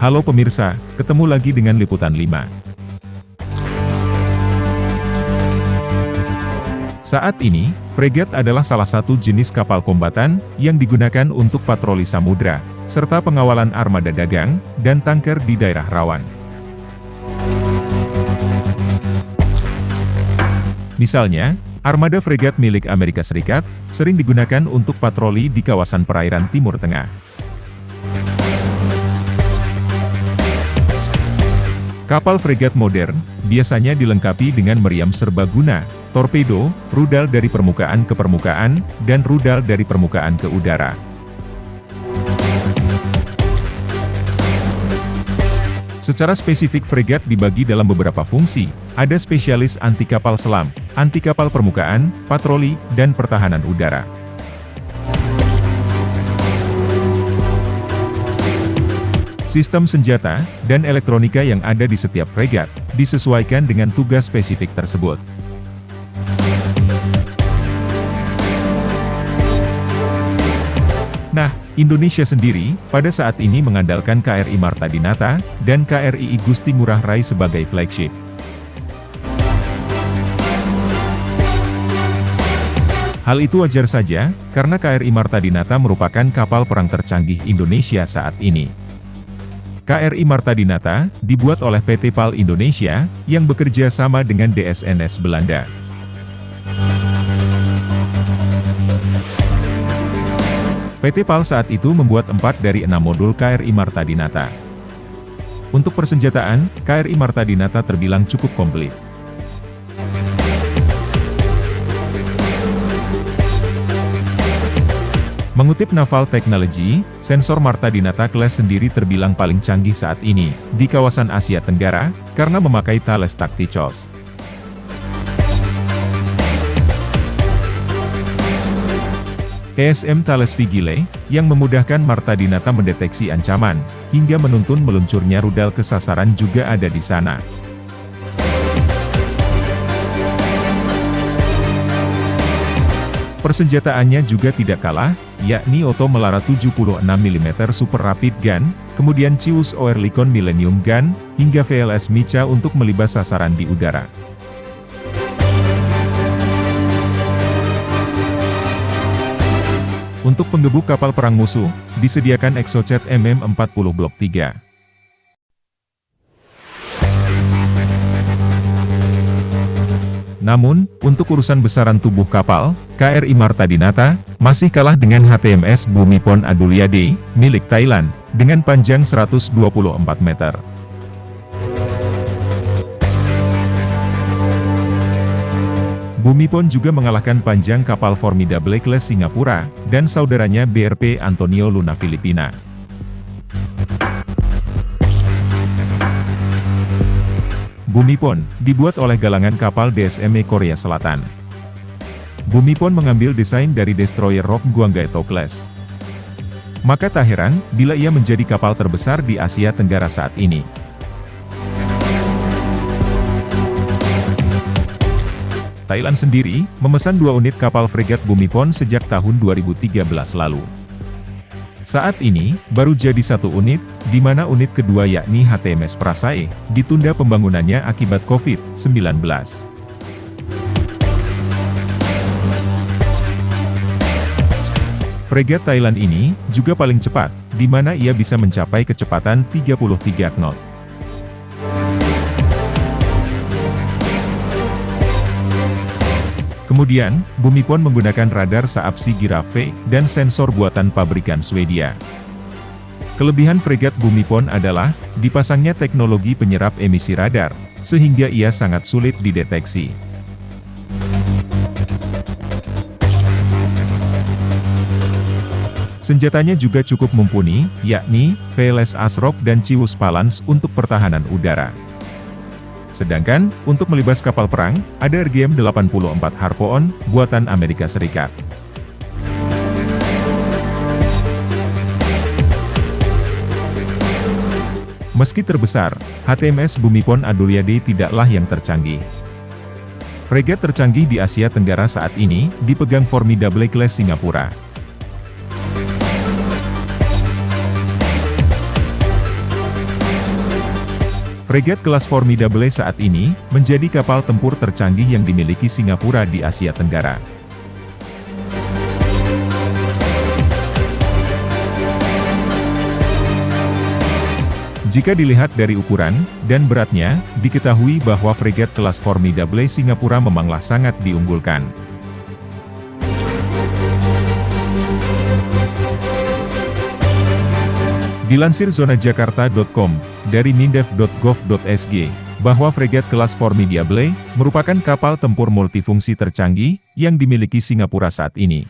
Halo pemirsa, ketemu lagi dengan Liputan 5. Saat ini, fregat adalah salah satu jenis kapal kombatan yang digunakan untuk patroli samudra, serta pengawalan armada dagang dan tanker di daerah rawan. Misalnya, armada fregat milik Amerika Serikat sering digunakan untuk patroli di kawasan perairan Timur Tengah. Kapal fregat modern biasanya dilengkapi dengan meriam serbaguna torpedo, rudal dari permukaan ke permukaan, dan rudal dari permukaan ke udara. Secara spesifik fregat dibagi dalam beberapa fungsi, ada spesialis anti kapal selam, anti kapal permukaan, patroli, dan pertahanan udara. Sistem senjata dan elektronika yang ada di setiap fregat disesuaikan dengan tugas spesifik tersebut. Nah, Indonesia sendiri, pada saat ini mengandalkan KRI Marta Dinata, dan KRI Gusti Ngurah Rai sebagai flagship. Hal itu wajar saja, karena KRI Marta Dinata merupakan kapal perang tercanggih Indonesia saat ini. KRI Marta Dinata, dibuat oleh PT PAL Indonesia, yang bekerja sama dengan DSNS Belanda. PT PAL saat itu membuat empat dari enam modul KRI Marta Dinata. Untuk persenjataan, KRI Marta Dinata terbilang cukup komplit. Mengutip Naval Technology, sensor Marta Dinata Class sendiri terbilang paling canggih saat ini, di kawasan Asia Tenggara, karena memakai Thales Tacticos. ESM Thales Vigile, yang memudahkan Marta Dinata mendeteksi ancaman, hingga menuntun meluncurnya rudal ke sasaran juga ada di sana. Persenjataannya juga tidak kalah, yakni Oto Melara 76 mm Super Rapid Gun, kemudian Cius Oerlikon Millennium Gun, hingga VLS Mica untuk melibas sasaran di udara. Untuk penggebuk kapal perang musuh, disediakan Exocet MM40 Blok 3. Namun, untuk urusan besaran tubuh kapal, KRI Marta Dinata, masih kalah dengan HTMS Bumipon Adulyade, milik Thailand, dengan panjang 124 meter. Bumipon juga mengalahkan panjang kapal Formidable Class Singapura, dan saudaranya BRP Antonio Luna Filipina. Bumipon, dibuat oleh galangan kapal DSME Korea Selatan. Bumipon mengambil desain dari destroyer Rock Guanggaeto Class. Maka tak heran, bila ia menjadi kapal terbesar di Asia Tenggara saat ini. Thailand sendiri, memesan dua unit kapal fregat Bumipon sejak tahun 2013 lalu. Saat ini, baru jadi satu unit, di mana unit kedua yakni HTMS Prasae, ditunda pembangunannya akibat COVID-19. Fregat Thailand ini, juga paling cepat, di mana ia bisa mencapai kecepatan 33 knot. Kemudian, Bumipon menggunakan radar Saab Sigira V dan sensor buatan pabrikan Swedia. Kelebihan fregat Bumipon adalah, dipasangnya teknologi penyerap emisi radar, sehingga ia sangat sulit dideteksi. Senjatanya juga cukup mumpuni, yakni, VLS Asrock dan Ciwus Palans untuk pertahanan udara. Sedangkan, untuk melibas kapal perang, ada RGM-84 Harpoon, buatan Amerika Serikat. Meski terbesar, HTMS Bumipon Adulyade tidaklah yang tercanggih. Fregat tercanggih di Asia Tenggara saat ini, dipegang Formidable Class Singapura. Fregat kelas Formidable saat ini, menjadi kapal tempur tercanggih yang dimiliki Singapura di Asia Tenggara. Jika dilihat dari ukuran dan beratnya, diketahui bahwa fregat kelas Formidable Singapura memanglah sangat diunggulkan. Dilansir zona Jakarta.com, dari mindef.gov.sg, bahwa fregat kelas Formidable, merupakan kapal tempur multifungsi tercanggih, yang dimiliki Singapura saat ini.